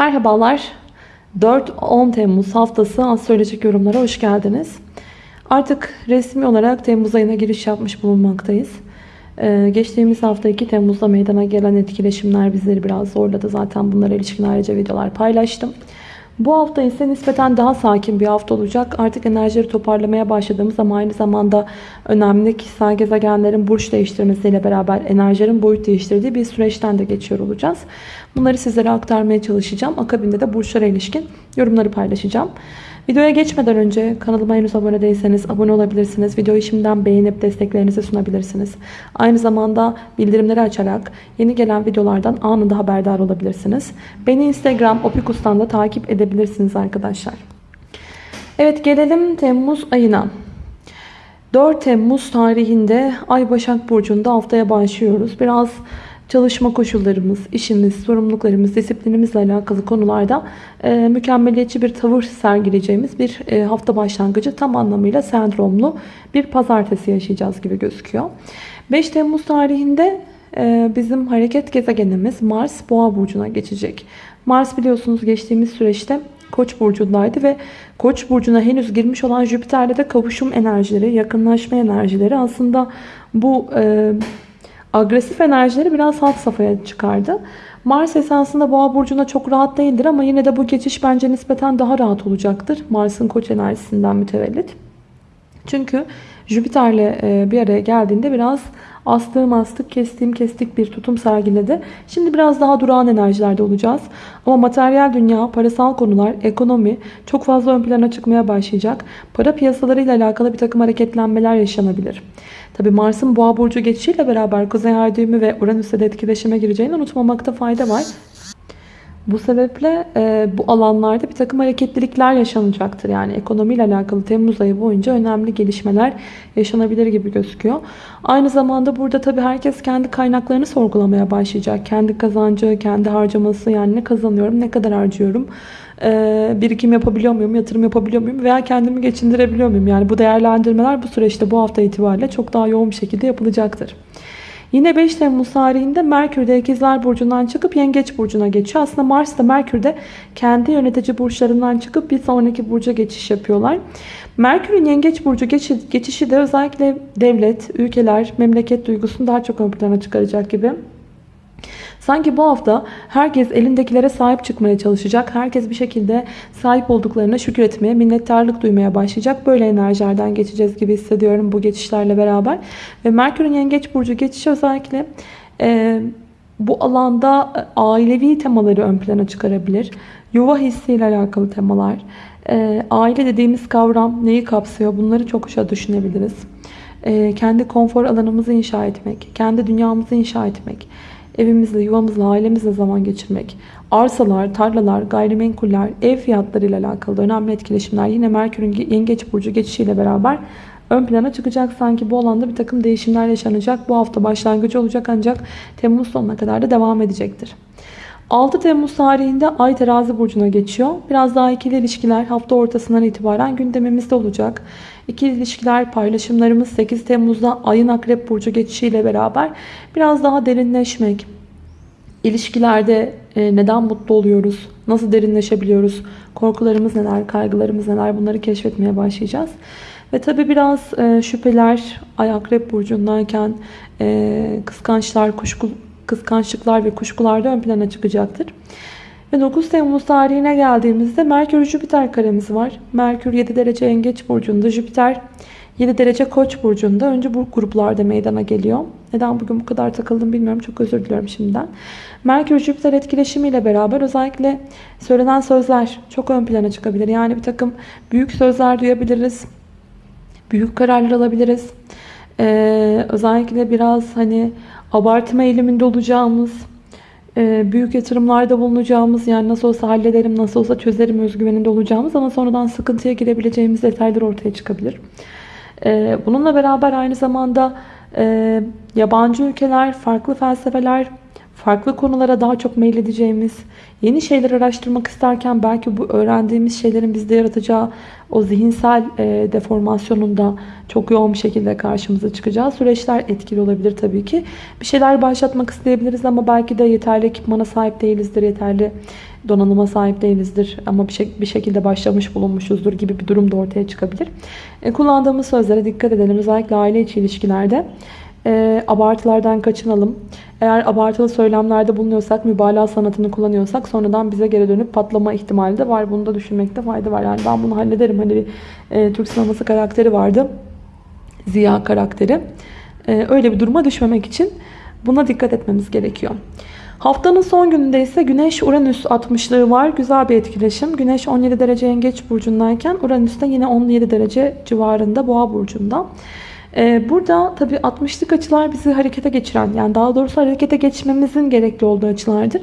Merhabalar. 4-10 Temmuz haftası astrolojik yorumlara hoş geldiniz. Artık resmi olarak Temmuz ayına giriş yapmış bulunmaktayız. Ee, geçtiğimiz hafta 2 Temmuz'da meydana gelen etkileşimler bizleri biraz zorladı. Zaten bunlara ilişkin ayrıca videolar paylaştım. Bu hafta ise nispeten daha sakin bir hafta olacak. Artık enerjileri toparlamaya başladığımız ama aynı zamanda önemli kişisel gezegenlerin burç değiştirmesiyle beraber enerjilerin boyut değiştirdiği bir süreçten de geçiyor olacağız. Bunları sizlere aktarmaya çalışacağım. Akabinde de burçlara ilişkin yorumları paylaşacağım. Videoya geçmeden önce kanalıma henüz abone değilseniz abone olabilirsiniz. Videoyu şimdiden beğenip desteklerinizi sunabilirsiniz. Aynı zamanda bildirimleri açarak yeni gelen videolardan anında haberdar olabilirsiniz. Beni Instagram opikus'tan da takip edebilirsiniz arkadaşlar. Evet gelelim Temmuz ayına. 4 Temmuz tarihinde Ay Başak Burcu'nda haftaya başlıyoruz. Biraz çalışma koşullarımız, işimiz, sorumluluklarımız, disiplinimizle alakalı konularda e, mükemmeliyetçi bir tavır sergileyeceğimiz bir e, hafta başlangıcı tam anlamıyla sendromlu bir pazartesi yaşayacağız gibi gözüküyor. 5 Temmuz tarihinde e, bizim hareket gezegenimiz Mars Boğa Burcu'na geçecek. Mars biliyorsunuz geçtiğimiz süreçte Koç burcundaydı ve Koç burcuna henüz girmiş olan Jüpiter'le de kavuşum enerjileri, yakınlaşma enerjileri aslında bu e, agresif enerjileri biraz alt safhaya çıkardı. Mars esasında boğa burcuna çok rahat değildir ama yine de bu geçiş bence nispeten daha rahat olacaktır. Mars'ın koç enerjisinden mütevellit. Çünkü Jüpiter'le e, bir araya geldiğinde biraz astığım astık, kestiğim kestik bir tutum sergiledi. Şimdi biraz daha durağan enerjilerde olacağız. Ama materyal dünya, parasal konular, ekonomi çok fazla ön plana çıkmaya başlayacak. Para piyasalarıyla alakalı bir takım hareketlenmeler yaşanabilir. Tabi Mars'ın boğa burcu geçişiyle beraber Kuzey Ay düğümü ve Uranüs'te de etkileşime gireceğini unutmamakta fayda var. Bu sebeple e, bu alanlarda bir takım hareketlilikler yaşanacaktır. Yani ekonomiyle alakalı Temmuz ayı boyunca önemli gelişmeler yaşanabilir gibi gözüküyor. Aynı zamanda burada tabii herkes kendi kaynaklarını sorgulamaya başlayacak. Kendi kazancı, kendi harcaması yani ne kazanıyorum, ne kadar harcıyorum, e, birikim yapabiliyor muyum, yatırım yapabiliyor muyum veya kendimi geçindirebiliyor muyum? Yani bu değerlendirmeler bu süreçte bu hafta itibariyle çok daha yoğun bir şekilde yapılacaktır. Yine 5 Temmuz tarihinde Merkür de İkizler Burcu'ndan çıkıp Yengeç Burcu'na geçiyor. Aslında Mars da Merkür de kendi yönetici burçlarından çıkıp bir sonraki burca geçiş yapıyorlar. Merkür'ün Yengeç Burcu geçişi de özellikle devlet, ülkeler, memleket duygusunu daha çok ön plana çıkaracak gibi. Sanki bu hafta herkes elindekilere sahip çıkmaya çalışacak. Herkes bir şekilde sahip olduklarına şükretmeye, minnettarlık duymaya başlayacak. Böyle enerjilerden geçeceğiz gibi hissediyorum bu geçişlerle beraber. Ve Merkür'ün Yengeç Burcu geçişi özellikle e, bu alanda e, ailevi temaları ön plana çıkarabilir. Yuva hissiyle alakalı temalar. E, aile dediğimiz kavram neyi kapsıyor? Bunları çok çokça düşünebiliriz. E, kendi konfor alanımızı inşa etmek, kendi dünyamızı inşa etmek evimizle, yuvamızla, ailemizle zaman geçirmek, arsalar, tarlalar, gayrimenkuller, ev fiyatları ile alakalı önemli etkileşimler yine Merkür'ün yengeç burcu geçişiyle beraber ön plana çıkacak. Sanki bu alanda bir takım değişimler yaşanacak. Bu hafta başlangıcı olacak ancak Temmuz sonuna kadar da devam edecektir. 6 Temmuz tarihinde Ay terazi burcuna geçiyor. Biraz daha ikili ilişkiler hafta ortasından itibaren gündemimizde olacak. İkili ilişkiler paylaşımlarımız 8 Temmuz'da Ay'ın Akrep Burcu geçişiyle beraber biraz daha derinleşmek. İlişkilerde e, neden mutlu oluyoruz? Nasıl derinleşebiliyoruz? Korkularımız neler? Kaygılarımız neler? Bunları keşfetmeye başlayacağız. Ve tabi biraz e, şüpheler Ay Akrep Burcu'ndayken e, kıskançlar, kuşku, kıskançlıklar ve kuşkular da ön plana çıkacaktır. Ve 9 Temmuz tarihine geldiğimizde Merkür Jüpiter karemiz var. Merkür 7 derece Yengeç burcunda, Jüpiter 7 derece Koç burcunda. Önce bu gruplarda meydana geliyor. Neden bugün bu kadar takıldım bilmiyorum. Çok özür diliyorum şimdiden. Merkür Jüpiter etkileşimiyle beraber özellikle söylenen sözler çok ön plana çıkabilir. Yani bir takım büyük sözler duyabiliriz. Büyük kararlar alabiliriz. Ee, özellikle biraz hani abartma eğiliminde olacağımız büyük yatırımlarda bulunacağımız yani nasıl olsa hallederim nasıl olsa çözerim özgüveninde olacağımız ama sonradan sıkıntıya girebileceğimiz detaylar ortaya çıkabilir. E, bununla beraber aynı zamanda e, yabancı ülkeler, farklı felsefeler, farklı konulara daha çok meyledeceğimiz, yeni şeyler araştırmak isterken belki bu öğrendiğimiz şeylerin bizde yaratacağı o zihinsel e, deformasyonunda çok yoğun bir şekilde karşımıza çıkacağı süreçler etkili olabilir tabii ki. Bir şeyler başlatmak isteyebiliriz ama belki de yeterli ekipmana sahip değilizdir, yeterli donanıma sahip değilizdir ama bir, şek- bir şekilde başlamış bulunmuşuzdur gibi bir durum da ortaya çıkabilir. E, kullandığımız sözlere dikkat edelim. Özellikle aile içi ilişkilerde e, abartılardan kaçınalım. Eğer abartılı söylemlerde bulunuyorsak, mübalağa sanatını kullanıyorsak sonradan bize geri dönüp patlama ihtimali de var. Bunu da düşünmekte fayda var. Yani ben bunu hallederim. Hani bir e, Türk sineması karakteri vardı. Ziya karakteri. E, öyle bir duruma düşmemek için buna dikkat etmemiz gerekiyor. Haftanın son gününde ise Güneş-Uranüs 60'lığı var. Güzel bir etkileşim. Güneş 17 derece Yengeç burcundayken Uranüs de yine 17 derece civarında Boğa burcunda. Ee, burada tabi 60'lık açılar bizi harekete geçiren yani daha doğrusu harekete geçmemizin gerekli olduğu açılardır.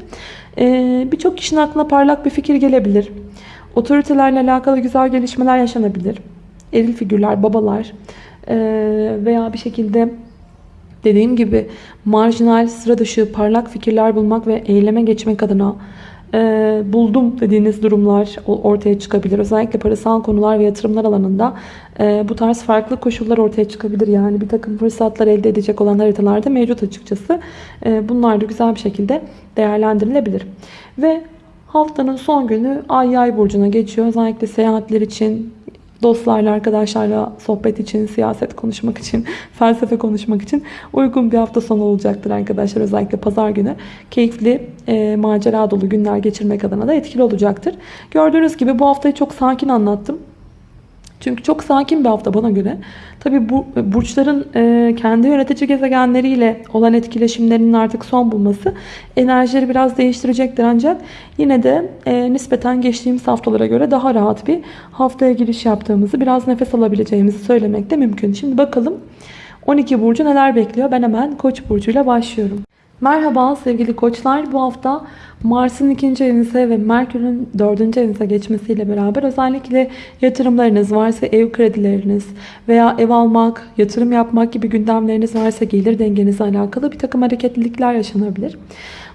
Ee, Birçok kişinin aklına parlak bir fikir gelebilir. Otoritelerle alakalı güzel gelişmeler yaşanabilir. Eril figürler, babalar ee, veya bir şekilde dediğim gibi marjinal, sıra dışı, parlak fikirler bulmak ve eyleme geçmek adına e, buldum dediğiniz durumlar ortaya çıkabilir. Özellikle parasal konular ve yatırımlar alanında e, bu tarz farklı koşullar ortaya çıkabilir. Yani bir takım fırsatlar elde edecek olan haritalarda mevcut açıkçası. E, bunlar da güzel bir şekilde değerlendirilebilir. Ve haftanın son günü Ay Yay burcuna geçiyor. Özellikle seyahatler için, dostlarla, arkadaşlarla sohbet için, siyaset konuşmak için, felsefe konuşmak için uygun bir hafta sonu olacaktır arkadaşlar. Özellikle pazar günü keyifli, e, macera dolu günler geçirmek adına da etkili olacaktır. Gördüğünüz gibi bu haftayı çok sakin anlattım. Çünkü çok sakin bir hafta bana göre. Tabi bu burçların e, kendi yönetici gezegenleriyle olan etkileşimlerinin artık son bulması enerjileri biraz değiştirecektir. Ancak yine de e, nispeten geçtiğimiz haftalara göre daha rahat bir haftaya giriş yaptığımızı, biraz nefes alabileceğimizi söylemek de mümkün. Şimdi bakalım 12 burcu neler bekliyor? Ben hemen Koç burcuyla başlıyorum. Merhaba sevgili koçlar. Bu hafta Mars'ın ikinci evinize ve Merkür'ün dördüncü evinize geçmesiyle beraber özellikle yatırımlarınız varsa ev kredileriniz veya ev almak, yatırım yapmak gibi gündemleriniz varsa gelir dengenizle alakalı bir takım hareketlilikler yaşanabilir.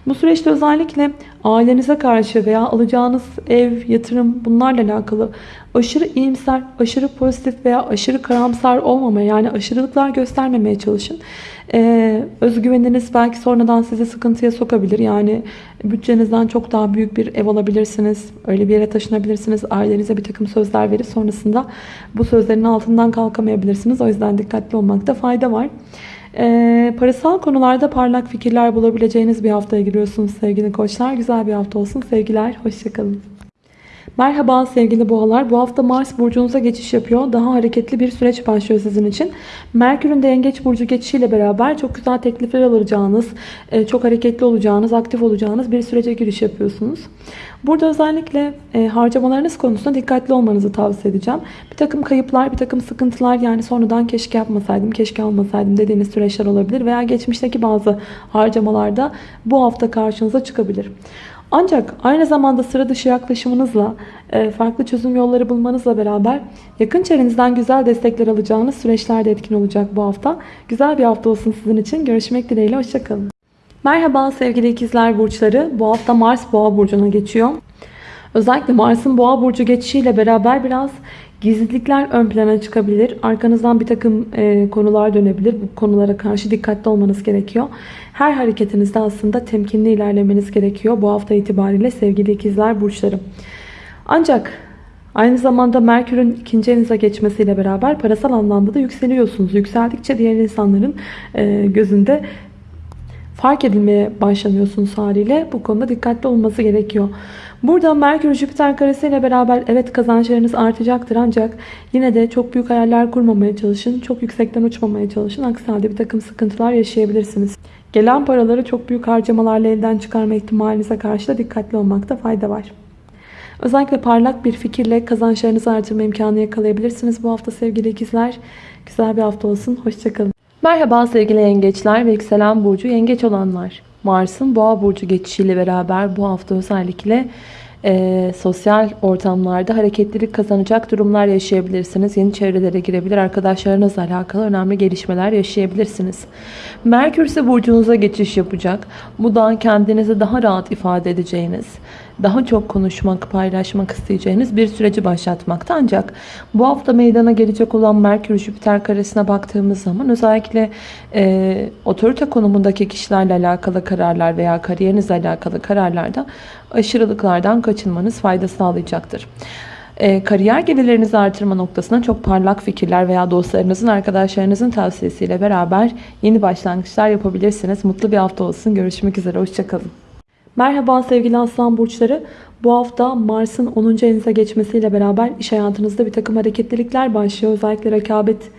Bu süreçte özellikle ailenize karşı veya alacağınız ev, yatırım bunlarla alakalı aşırı iyimser, aşırı pozitif veya aşırı karamsar olmamaya yani aşırılıklar göstermemeye çalışın. Ee, özgüveniniz belki sonradan sizi sıkıntıya sokabilir. Yani bütçenizden çok daha büyük bir ev alabilirsiniz. Öyle bir yere taşınabilirsiniz. Ailenize bir takım sözler verip sonrasında bu sözlerin altından kalkamayabilirsiniz. O yüzden dikkatli olmakta fayda var. Ee, parasal konularda parlak fikirler bulabileceğiniz bir haftaya giriyorsunuz sevgili koçlar. Güzel bir hafta olsun. Sevgiler. Hoşçakalın. Merhaba sevgili boğalar. Bu hafta Mars burcunuza geçiş yapıyor. Daha hareketli bir süreç başlıyor sizin için. Merkür'ün de yengeç burcu geçişiyle beraber çok güzel teklifler alacağınız, e, çok hareketli olacağınız, aktif olacağınız bir sürece giriş yapıyorsunuz. Burada özellikle e, harcamalarınız konusunda dikkatli olmanızı tavsiye edeceğim. Bir takım kayıplar, bir takım sıkıntılar yani sonradan keşke yapmasaydım, keşke almasaydım dediğiniz süreçler olabilir. Veya geçmişteki bazı harcamalarda bu hafta karşınıza çıkabilir. Ancak aynı zamanda sıra dışı yaklaşımınızla, e, farklı çözüm yolları bulmanızla beraber yakın çevrenizden güzel destekler alacağınız süreçlerde etkin olacak bu hafta. Güzel bir hafta olsun sizin için. Görüşmek dileğiyle. Hoşçakalın. Merhaba sevgili ikizler burçları. Bu hafta Mars Boğa burcuna geçiyor. Özellikle Mars'ın Boğa burcu geçişiyle beraber biraz gizlilikler ön plana çıkabilir. Arkanızdan bir takım e, konular dönebilir. Bu konulara karşı dikkatli olmanız gerekiyor. Her hareketinizde aslında temkinli ilerlemeniz gerekiyor. Bu hafta itibariyle sevgili ikizler burçları. Ancak aynı zamanda Merkür'ün ikinci evinize geçmesiyle beraber parasal anlamda da yükseliyorsunuz. Yükseldikçe diğer insanların e, gözünde fark edilmeye başlanıyorsunuz haliyle. Bu konuda dikkatli olması gerekiyor. Burada Merkür Jüpiter karesiyle beraber evet kazançlarınız artacaktır ancak yine de çok büyük hayaller kurmamaya çalışın. Çok yüksekten uçmamaya çalışın. Aksi halde bir takım sıkıntılar yaşayabilirsiniz. Gelen paraları çok büyük harcamalarla elden çıkarma ihtimalinize karşı da dikkatli olmakta fayda var. Özellikle parlak bir fikirle kazançlarınızı artırma imkanı yakalayabilirsiniz bu hafta sevgili ikizler. Güzel bir hafta olsun. Hoşçakalın. Merhaba sevgili yengeçler ve yükselen burcu yengeç olanlar. Mars'ın boğa burcu geçişiyle beraber bu hafta özellikle e, sosyal ortamlarda hareketlilik kazanacak durumlar yaşayabilirsiniz. Yeni çevrelere girebilir, arkadaşlarınızla alakalı önemli gelişmeler yaşayabilirsiniz. Merkür ise burcunuza geçiş yapacak. Bu da kendinizi daha rahat ifade edeceğiniz, daha çok konuşmak, paylaşmak isteyeceğiniz bir süreci başlatmakta. Ancak bu hafta meydana gelecek olan Merkür-Jüpiter karesine baktığımız zaman özellikle e, otorite konumundaki kişilerle alakalı kararlar veya kariyerinizle alakalı kararlarda aşırılıklardan kaçınmanız fayda sağlayacaktır. E, kariyer gelirlerinizi artırma noktasında çok parlak fikirler veya dostlarınızın, arkadaşlarınızın tavsiyesiyle beraber yeni başlangıçlar yapabilirsiniz. Mutlu bir hafta olsun. Görüşmek üzere. Hoşçakalın. Merhaba sevgili aslan burçları. Bu hafta Mars'ın 10. evinize geçmesiyle beraber iş hayatınızda bir takım hareketlilikler başlıyor. Özellikle rekabet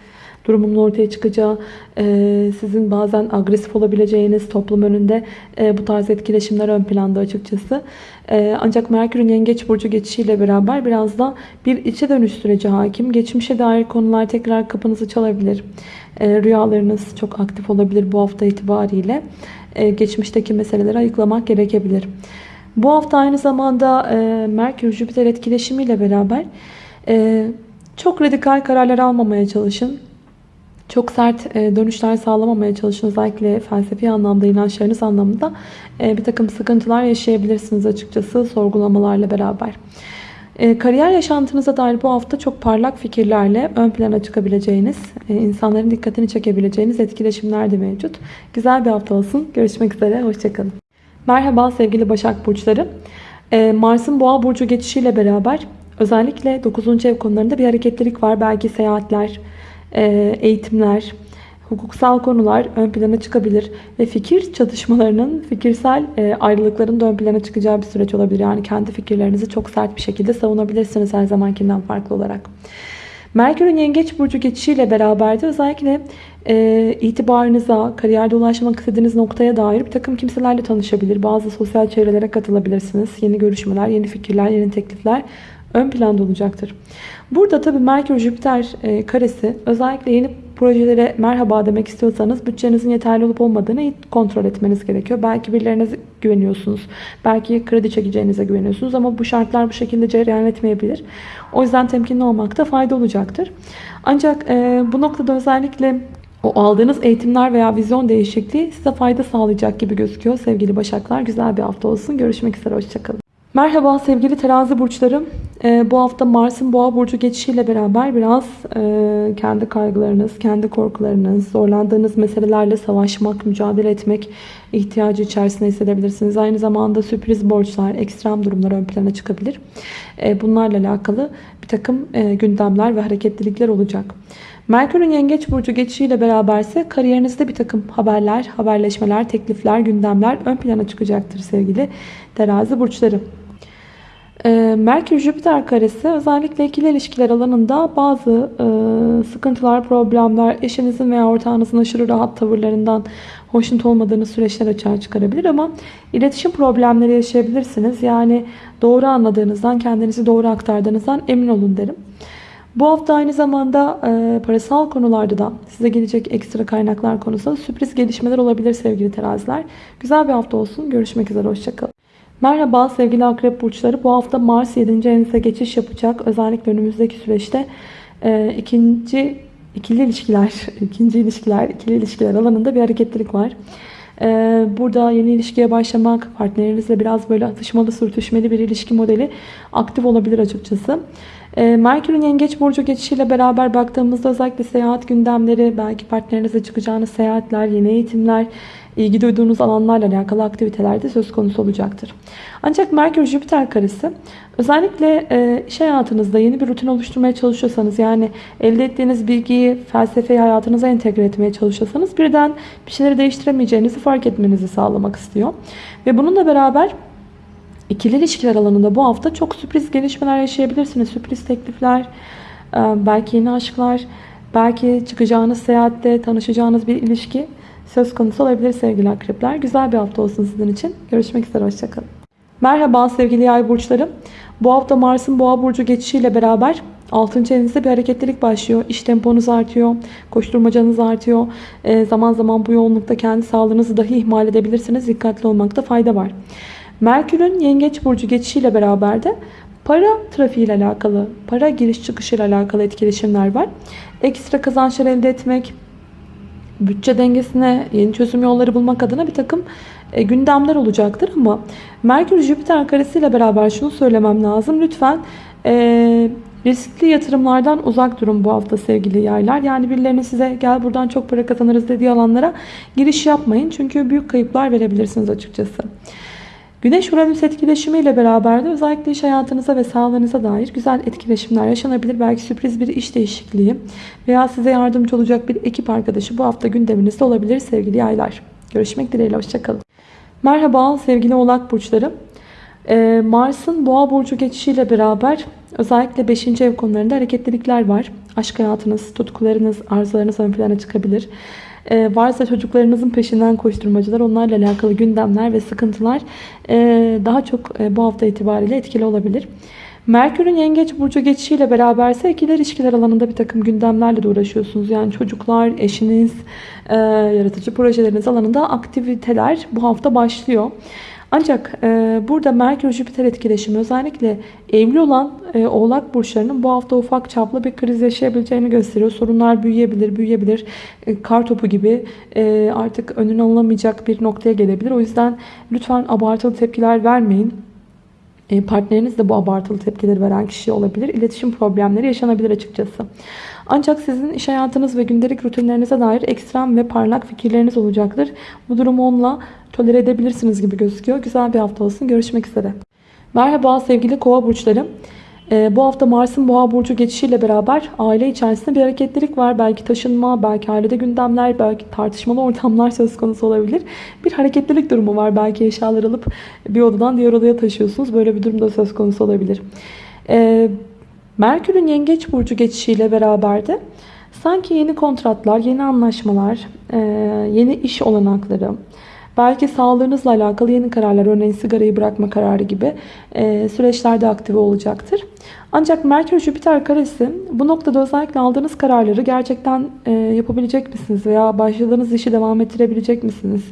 durumunun ortaya çıkacağı, e, sizin bazen agresif olabileceğiniz toplum önünde e, bu tarz etkileşimler ön planda açıkçası. E, ancak Merkür'ün Yengeç Burcu geçişiyle beraber biraz da bir içe dönüş süreci hakim. Geçmişe dair konular tekrar kapınızı çalabilir. Rüyalarınız çok aktif olabilir bu hafta itibariyle. Geçmişteki meseleleri ayıklamak gerekebilir. Bu hafta aynı zamanda e, Merkür-Jüpiter etkileşimiyle beraber e, çok radikal kararlar almamaya çalışın. Çok sert e, dönüşler sağlamamaya çalışın. Özellikle felsefi anlamda, inançlarınız anlamında e, bir takım sıkıntılar yaşayabilirsiniz açıkçası sorgulamalarla beraber. E, kariyer yaşantınıza dair bu hafta çok parlak fikirlerle ön plana çıkabileceğiniz, insanların dikkatini çekebileceğiniz etkileşimler de mevcut. Güzel bir hafta olsun. Görüşmek üzere. Hoşçakalın. Merhaba sevgili Başak Burçları. Mars'ın Boğa Burcu geçişiyle beraber özellikle 9. ev konularında bir hareketlilik var. Belki seyahatler, eğitimler, hukuksal konular ön plana çıkabilir ve fikir çatışmalarının, fikirsel e, ayrılıkların da ön plana çıkacağı bir süreç olabilir. Yani kendi fikirlerinizi çok sert bir şekilde savunabilirsiniz her zamankinden farklı olarak. Merkür'ün Yengeç Burcu geçişiyle beraber de özellikle e, itibarınıza, kariyerde ulaşmak istediğiniz noktaya dair bir takım kimselerle tanışabilir. Bazı sosyal çevrelere katılabilirsiniz. Yeni görüşmeler, yeni fikirler, yeni teklifler ön planda olacaktır. Burada tabii Merkür-Jüpiter e, karesi özellikle yeni projelere merhaba demek istiyorsanız bütçenizin yeterli olup olmadığını kontrol etmeniz gerekiyor. Belki birilerine güveniyorsunuz. Belki kredi çekeceğinize güveniyorsunuz ama bu şartlar bu şekilde cereyan etmeyebilir. O yüzden temkinli olmakta fayda olacaktır. Ancak e, bu noktada özellikle o aldığınız eğitimler veya vizyon değişikliği size fayda sağlayacak gibi gözüküyor sevgili Başaklar. Güzel bir hafta olsun. Görüşmek üzere. Hoşçakalın. Merhaba sevgili terazi burçlarım. Ee, bu hafta Mars'ın boğa burcu geçişiyle beraber biraz e, kendi kaygılarınız, kendi korkularınız, zorlandığınız meselelerle savaşmak, mücadele etmek ihtiyacı içerisinde hissedebilirsiniz. Aynı zamanda sürpriz borçlar, ekstrem durumlar ön plana çıkabilir. E, bunlarla alakalı bir takım e, gündemler ve hareketlilikler olacak. Merkür'ün Yengeç Burcu geçişiyle beraberse kariyerinizde bir takım haberler, haberleşmeler, teklifler, gündemler ön plana çıkacaktır sevgili terazi burçları. Ee, Merkür-Jüpiter karesi özellikle ikili ilişkiler alanında bazı e, sıkıntılar, problemler, eşinizin veya ortağınızın aşırı rahat tavırlarından hoşnut olmadığınız süreçler açığa çıkarabilir ama iletişim problemleri yaşayabilirsiniz. Yani doğru anladığınızdan, kendinizi doğru aktardığınızdan emin olun derim. Bu hafta aynı zamanda e, parasal konularda da size gelecek ekstra kaynaklar konusunda sürpriz gelişmeler olabilir sevgili teraziler. Güzel bir hafta olsun. Görüşmek üzere. Hoşçakalın. Merhaba sevgili akrep burçları. Bu hafta Mars 7. evinize geçiş yapacak. Özellikle önümüzdeki süreçte e, ikinci ikili ilişkiler, ikinci ilişkiler, ikili ilişkiler alanında bir hareketlilik var. E, burada yeni ilişkiye başlamak, partnerinizle biraz böyle atışmalı, sürtüşmeli bir ilişki modeli aktif olabilir açıkçası. E, Merkür'ün Yengeç Burcu geçişiyle beraber baktığımızda özellikle seyahat gündemleri, belki partnerinizle çıkacağınız seyahatler, yeni eğitimler, ilgi duyduğunuz alanlarla alakalı aktivitelerde söz konusu olacaktır. Ancak Merkür-Jüpiter karesi özellikle e, iş hayatınızda yeni bir rutin oluşturmaya çalışıyorsanız yani elde ettiğiniz bilgiyi felsefeyi hayatınıza entegre etmeye çalışıyorsanız birden bir şeyleri değiştiremeyeceğinizi fark etmenizi sağlamak istiyor. Ve bununla beraber ikili ilişkiler alanında bu hafta çok sürpriz gelişmeler yaşayabilirsiniz. Sürpriz teklifler, e, belki yeni aşklar, belki çıkacağınız seyahatte tanışacağınız bir ilişki söz konusu olabilir sevgili akrepler. Güzel bir hafta olsun sizin için. Görüşmek üzere. Hoşçakalın. Merhaba sevgili yay burçlarım. Bu hafta Mars'ın boğa burcu geçişiyle beraber 6. evinizde bir hareketlilik başlıyor. İş temponuz artıyor. Koşturmacanız artıyor. E, zaman zaman bu yoğunlukta kendi sağlığınızı dahi ihmal edebilirsiniz. Dikkatli olmakta fayda var. Merkür'ün yengeç burcu geçişiyle beraber de para trafiği ile alakalı, para giriş çıkışı ile alakalı etkileşimler var. Ekstra kazançlar elde etmek, bütçe dengesine yeni çözüm yolları bulmak adına bir takım e, gündemler olacaktır ama Merkür Jüpiter karesiyle beraber şunu söylemem lazım. Lütfen e, riskli yatırımlardan uzak durun bu hafta sevgili yaylar. Yani birilerinin size gel buradan çok para kazanırız dediği alanlara giriş yapmayın. Çünkü büyük kayıplar verebilirsiniz açıkçası. Güneş Uranüs etkileşimiyle beraber de özellikle iş hayatınıza ve sağlığınıza dair güzel etkileşimler yaşanabilir. Belki sürpriz bir iş değişikliği veya size yardımcı olacak bir ekip arkadaşı bu hafta gündeminizde olabilir sevgili yaylar. Görüşmek dileğiyle hoşçakalın. Merhaba sevgili oğlak burçları. Ee, Mars'ın boğa burcu geçişiyle beraber özellikle 5. ev konularında hareketlilikler var. Aşk hayatınız, tutkularınız, arzularınız ön plana çıkabilir. Ee, varsa çocuklarınızın peşinden koşturmacılar, onlarla alakalı gündemler ve sıkıntılar e, daha çok e, bu hafta itibariyle etkili olabilir. Merkür'ün yengeç burcu geçişiyle beraberse ikili ilişkiler alanında bir takım gündemlerle de uğraşıyorsunuz. Yani çocuklar, eşiniz, e, yaratıcı projeleriniz alanında aktiviteler bu hafta başlıyor. Ancak e, burada Merkür-Jüpiter etkileşimi özellikle evli olan e, oğlak burçlarının bu hafta ufak çaplı bir kriz yaşayabileceğini gösteriyor. Sorunlar büyüyebilir, büyüyebilir. E, kar topu gibi e, artık önüne alınamayacak bir noktaya gelebilir. O yüzden lütfen abartılı tepkiler vermeyin. E, partneriniz de bu abartılı tepkileri veren kişi olabilir. İletişim problemleri yaşanabilir açıkçası. Ancak sizin iş hayatınız ve gündelik rutinlerinize dair ekstrem ve parlak fikirleriniz olacaktır. Bu durumu onunla tolere edebilirsiniz gibi gözüküyor. Güzel bir hafta olsun. Görüşmek üzere. Merhaba sevgili kova burçları. Ee, bu hafta Mars'ın boğa burcu geçişiyle beraber aile içerisinde bir hareketlilik var. Belki taşınma, belki ailede gündemler, belki tartışmalı ortamlar söz konusu olabilir. Bir hareketlilik durumu var. Belki eşyalar alıp bir odadan diğer odaya taşıyorsunuz. Böyle bir durum da söz konusu olabilir. Ee, Merkür'ün yengeç burcu geçişiyle beraber de sanki yeni kontratlar, yeni anlaşmalar, e, yeni iş olanakları, Belki sağlığınızla alakalı yeni kararlar, örneğin sigarayı bırakma kararı gibi e, süreçlerde aktive olacaktır. Ancak Merkür-Jüpiter karesi bu noktada özellikle aldığınız kararları gerçekten e, yapabilecek misiniz? Veya başladığınız işi devam ettirebilecek misiniz?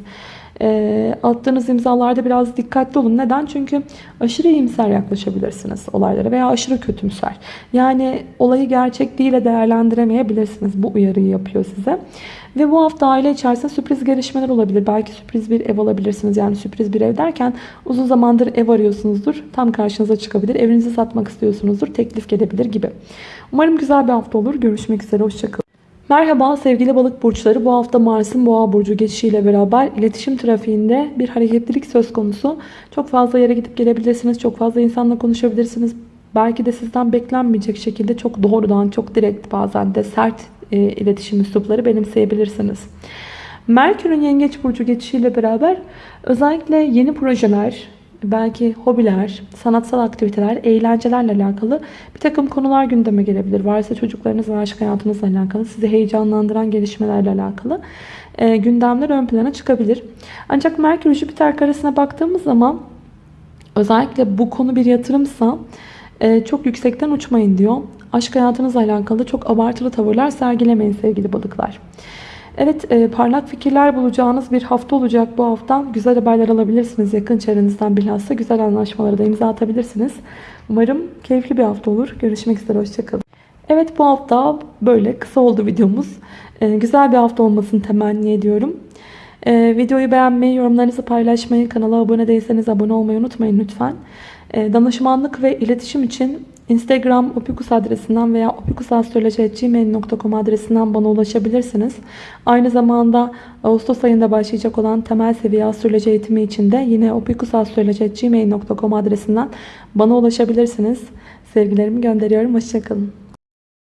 E, attığınız imzalarda biraz dikkatli olun. Neden? Çünkü aşırı iyimser yaklaşabilirsiniz olaylara veya aşırı kötümser. Yani olayı gerçekliğiyle değerlendiremeyebilirsiniz. Bu uyarıyı yapıyor size. Ve bu hafta aile içerisinde sürpriz gelişmeler olabilir. Belki sürpriz bir ev alabilirsiniz. Yani sürpriz bir ev derken uzun zamandır ev arıyorsunuzdur. Tam karşınıza çıkabilir. Evinizi satmak istiyorsunuzdur. Teklif gelebilir gibi. Umarım güzel bir hafta olur. Görüşmek üzere. Hoşçakalın. Merhaba sevgili balık burçları. Bu hafta Mars'ın boğa burcu geçişiyle beraber iletişim trafiğinde bir hareketlilik söz konusu. Çok fazla yere gidip gelebilirsiniz. Çok fazla insanla konuşabilirsiniz. Belki de sizden beklenmeyecek şekilde çok doğrudan, çok direkt bazen de sert e, iletişim üslupları benimseyebilirsiniz. Merkür'ün yengeç burcu geçişiyle beraber özellikle yeni projeler, belki hobiler, sanatsal aktiviteler, eğlencelerle alakalı bir takım konular gündeme gelebilir. Varsa çocuklarınız ve aşk hayatınızla alakalı, sizi heyecanlandıran gelişmelerle alakalı e, gündemler ön plana çıkabilir. Ancak Merkür Jüpiter karesine baktığımız zaman özellikle bu konu bir yatırımsa e, çok yüksekten uçmayın diyor. Aşk hayatınızla alakalı çok abartılı tavırlar sergilemeyin sevgili balıklar. Evet e, parlak fikirler bulacağınız bir hafta olacak bu hafta. Güzel haberler alabilirsiniz yakın çevrenizden bilhassa. Güzel anlaşmalara da imza atabilirsiniz. Umarım keyifli bir hafta olur. Görüşmek üzere. Hoşçakalın. Evet bu hafta böyle kısa oldu videomuz. E, güzel bir hafta olmasını temenni ediyorum. E, videoyu beğenmeyi, yorumlarınızı paylaşmayı, kanala abone değilseniz abone olmayı unutmayın lütfen. E, danışmanlık ve iletişim için Instagram opikus adresinden veya opikusastroloji.gmail.com adresinden bana ulaşabilirsiniz. Aynı zamanda Ağustos ayında başlayacak olan temel seviye astroloji eğitimi için de yine opikusastroloji.gmail.com adresinden bana ulaşabilirsiniz. Sevgilerimi gönderiyorum. Hoşçakalın.